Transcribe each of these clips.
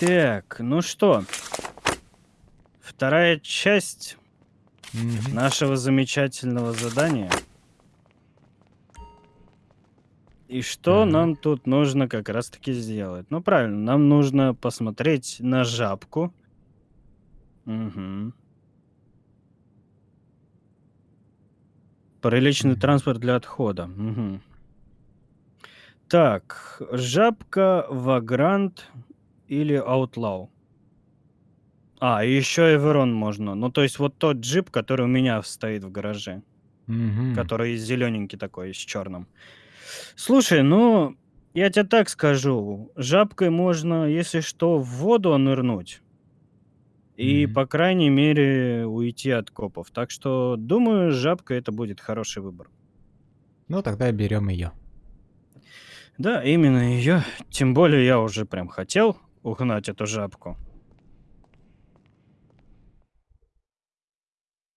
Так, ну что? Вторая часть Мгм. нашего замечательного задания. И что Так. нам тут нужно как раз-таки сделать? Ну, правильно, нам нужно посмотреть на жабку. Мгм. Приличный Мгм. транспорт для отхода. Мгм. Так, жабка, вагрант или аутлау? А, и еще Эверон можно. Ну, то есть вот тот джип, который у меня стоит в гараже. Мгм. Который зелененький такой, с черным. Слушай, ну, я тебе так скажу. Жабкой можно, если что, в воду нырнуть. И, Мгм. по крайней мере, уйти от копов. Так что, думаю, жабка это будет хороший выбор. Ну, тогда берем ее. Да, именно ее. Тем более я уже прям хотел угнать эту жабку.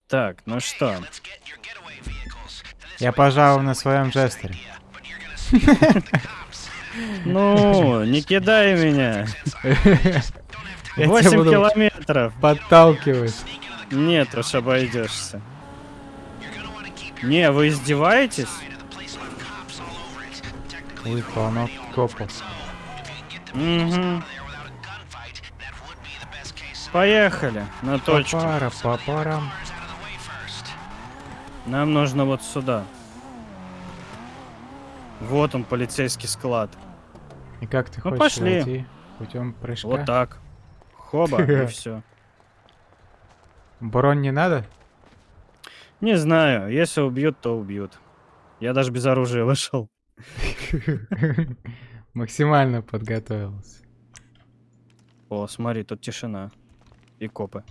Так, ну что? Я пожалуй на своем жестере. Ну, не кидай меня. Я тебя 8 буду километров. подталкивать. Нет уж, обойдешься. Не, вы издеваетесь? Ой, полно копов. Угу. Поехали на точку. Папара, папарам. Нам нужно вот сюда. Вот он, полицейский склад. И как ты Ну, хочешь пошли. войти? Путем прыжка? Вот так. Хоба, и все. Бронь не надо? Не знаю, если убьют, то убьют. Я даже без оружия вышел. Максимально подготовился. О, смотри, тут тишина. И копы.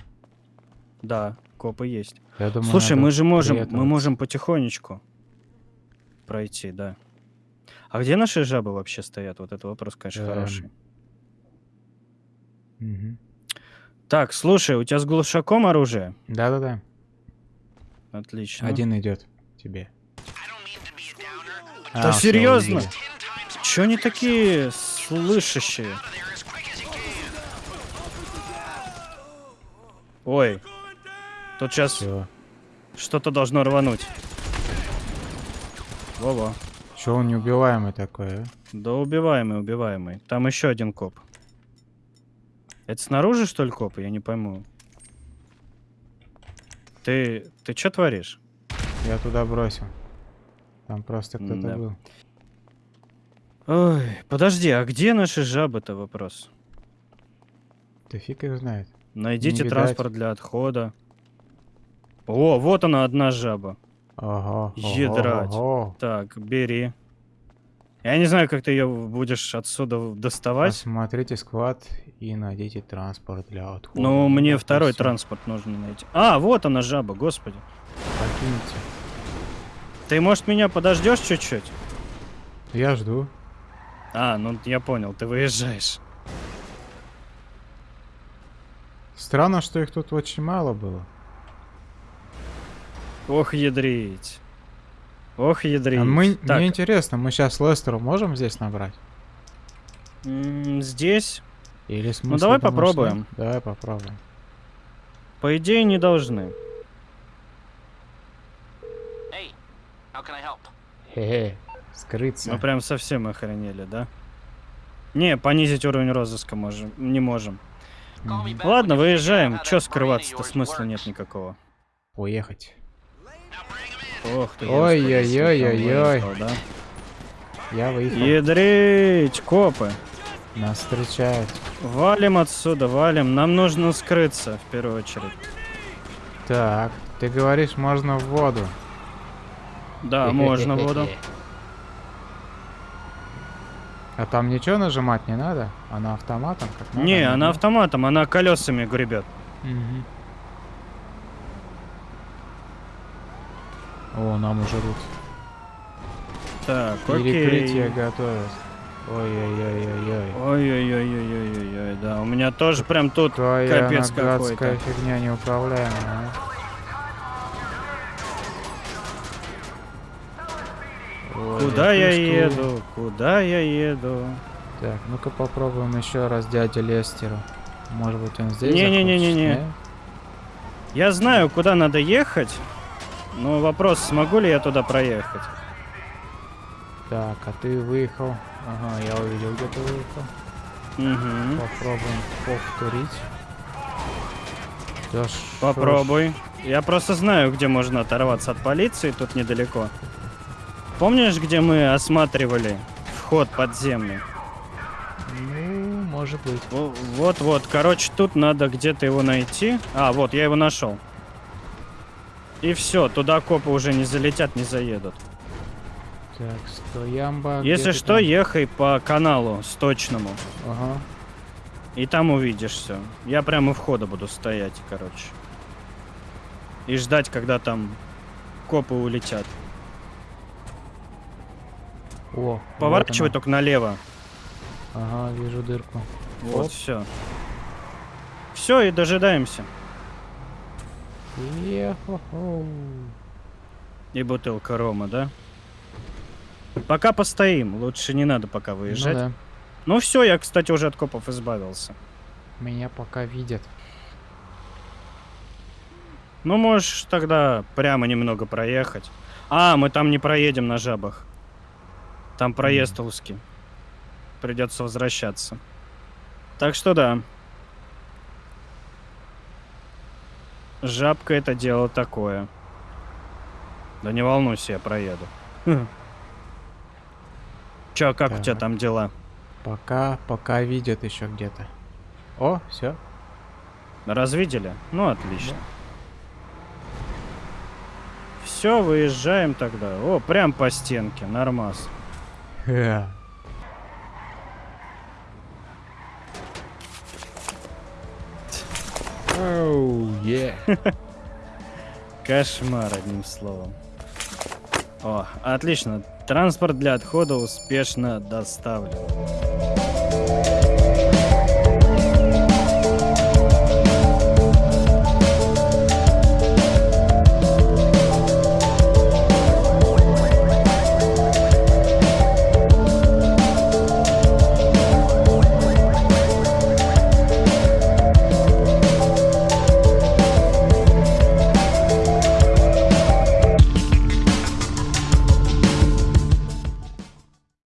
Да, копы есть. Я думаю, Слушай, мы же можем, мы можем потихонечку пройти, да. А где наши жабы вообще стоят? Вот это вопрос, конечно, Эм. хороший. Мгм. Так, слушай, у тебя с глушаком оружие? Да-да-да. Отлично. Один идет тебе. Да А, серьезно? Чё они такие слышащие? Ой. Тут сейчас что-то должно рвануть. Во-во. Чё он неубиваемый такой, а? Да убиваемый, убиваемый. Там еще один коп. Это снаружи, что ли, копы? Я не пойму. Ты, ты что творишь? Я туда бросил. Там просто кто-то М-да. был. Ой, подожди, а где наши жабы-то вопрос? Да фиг их знает. Найдите видать. транспорт для отхода. О, вот она, одна жаба. Ого, Ядрать. ого. Так, бери. Я не знаю, как ты ее будешь отсюда доставать. Посмотрите склад и найдите транспорт для отхода. Но мне Вот и второй транспорт нужно найти. А, вот она, жаба, господи. Покиньте. Ты, может, меня подождешь чуть-чуть? Я жду. А, ну я понял, ты выезжаешь. Странно, что их тут очень мало было. Ох, ядрить. Ох, ядрить. А мы, так, мне интересно, мы сейчас Лестеру можем здесь набрать? м, здесь, Или смысл давай думаешь, попробуем. нет? Давай попробуем. по идее, не должны. Hey, how can I help? Хе-хе. Скрыться. Мы прям совсем охренели, да? Не, понизить уровень розыска можем, не можем. Ладно, выезжаем. Чё скрываться-то смысла нет никакого. Уехать. Ох ты, Ой-ой-ой-ой-ой. выехал, Я да? выехал. Ядрить, копы. Нас встречают. Валим отсюда, валим. Нам нужно скрыться, в первую очередь. Так, ты говоришь, можно в воду. Да, можно в воду. А там ничего нажимать не надо? Она автоматом? Как надо, Не, она автоматом, она колесами гребет. Мгм. О, нам уже тут Так, перекрытие окей. готовят. Ой-ой-ой-ой-ой. Ой-ой-ой-ой-ой-ой, да. У меня тоже прям тут Какая капец какой-то. фигня неуправляемая. а. Куда я еду? Куда я еду? Так, ну-ка попробуем еще раз дядя Лестеру. Может быть он здесь Не-не-не-не-не. Я знаю, куда надо ехать, но вопрос, смогу ли я туда проехать. Так, а ты выехал. Ага, я увидел, где ты выехал. Угу. Попробуем повторить. Да шо ж- Попробуй. Я просто знаю, где можно оторваться от полиции, тут недалеко. Помнишь, где мы осматривали вход подземный? Ну, может быть. Во- Вот-вот, короче, тут надо где-то его найти. А, вот, я его нашел. И все, туда копы уже не залетят, не заедут. Так, стоямба. Если что, там? ехай по каналу сточному. Ага. И там увидишь все. Я прямо у входа буду стоять, короче. И ждать, когда там копы улетят. О, вот Поворачивай она. только налево. Ага, вижу дырку. Вот, Оп. все. Все, и дожидаемся. И бутылка рома, да? Пока постоим. Лучше не надо пока Ну выезжать. да, Ну все, я, кстати, уже от копов избавился. меня пока видят. Ну, можешь тогда прямо немного проехать. А, мы там не проедем на жабах. Там проезд узкий. Придется возвращаться. Так что да. Жабка это дело такое. Да не волнуйся, я проеду. Хм. Чё, как у тебя Так. там дела? Пока, пока видят еще где-то. О, все. Развидели? Ну, отлично. Все, выезжаем тогда. О, прям по стенке, нормас. Оу, е. Кошмар, одним словом. О, отлично. Транспорт для отхода успешно доставлен.